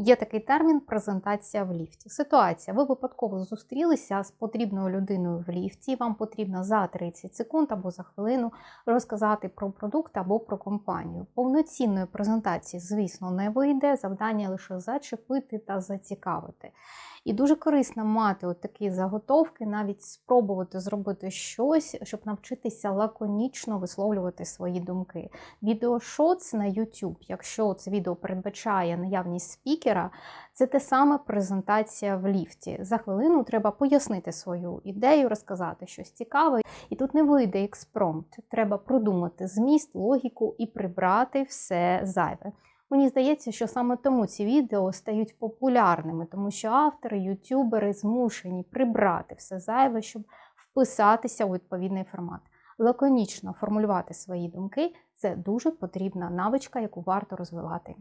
Є такий термін презентація в ліфті. Ситуація. Ви випадково зустрілися з потрібною людиною в ліфті, вам потрібно за 30 секунд або за хвилину розказати про продукт або про компанію. Повноцінної презентації, звісно, не вийде. Завдання лише зачепити та зацікавити. І дуже корисно мати от такі заготовки, навіть спробувати зробити щось, щоб навчитися лаконічно висловлювати свої думки. Відеошоц на YouTube, якщо це відео передбачає наявність спікера, це те саме презентація в ліфті. За хвилину треба пояснити свою ідею, розказати щось цікаве. І тут не вийде експромт. Треба продумати зміст, логіку і прибрати все зайве. Мені здається, що саме тому ці відео стають популярними, тому що автори, ютюбери змушені прибрати все зайве, щоб вписатися у відповідний формат. Лаконічно формулювати свої думки це дуже потрібна навичка, яку варто розвивати.